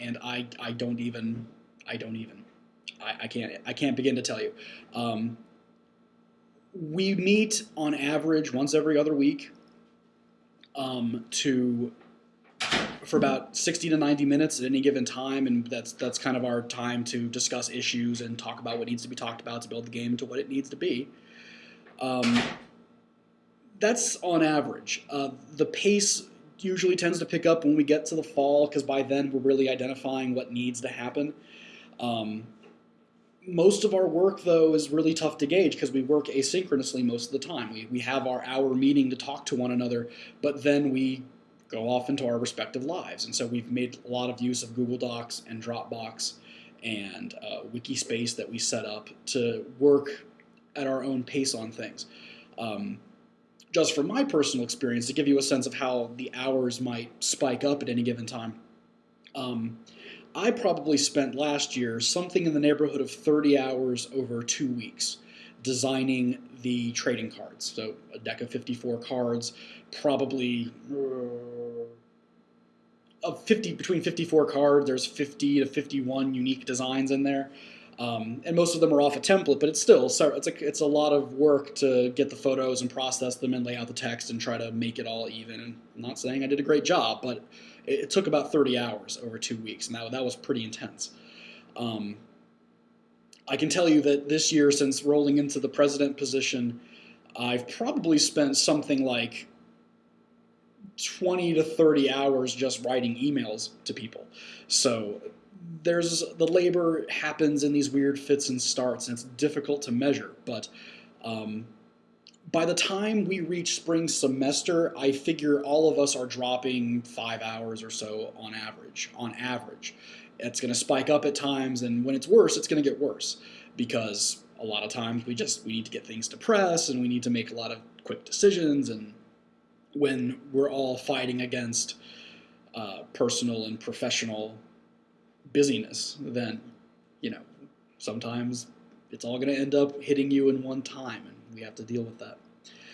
and I I don't even I don't even I, I can't I can't begin to tell you. Um, we meet on average once every other week um, to for about 60 to 90 minutes at any given time and that's that's kind of our time to discuss issues and talk about what needs to be talked about to build the game to what it needs to be um, that's on average uh, the pace usually tends to pick up when we get to the fall because by then we're really identifying what needs to happen um, most of our work though is really tough to gauge because we work asynchronously most of the time we, we have our hour meeting to talk to one another but then we go off into our respective lives. And so we've made a lot of use of Google Docs and Dropbox and uh, Wikispace that we set up to work at our own pace on things. Um, just from my personal experience, to give you a sense of how the hours might spike up at any given time, um, I probably spent last year something in the neighborhood of 30 hours over two weeks designing the trading cards. So a deck of 54 cards, probably uh, of 50 between 54 cards. There's 50 to 51 unique designs in there. Um, and most of them are off a template, but it's still it's a it's a lot of work to get the photos and process them and lay out the text and try to make it all even. I'm not saying I did a great job, but it, it took about 30 hours over two weeks, and that that was pretty intense. Um, I can tell you that this year, since rolling into the president position, I've probably spent something like 20 to 30 hours just writing emails to people. So there's the labor happens in these weird fits and starts, and it's difficult to measure. But um, by the time we reach spring semester, I figure all of us are dropping five hours or so on average. On average, it's going to spike up at times, and when it's worse, it's going to get worse because a lot of times we just we need to get things to press, and we need to make a lot of quick decisions. And when we're all fighting against uh, personal and professional busyness, then you know sometimes it's all going to end up hitting you in one time, and we have to deal with that.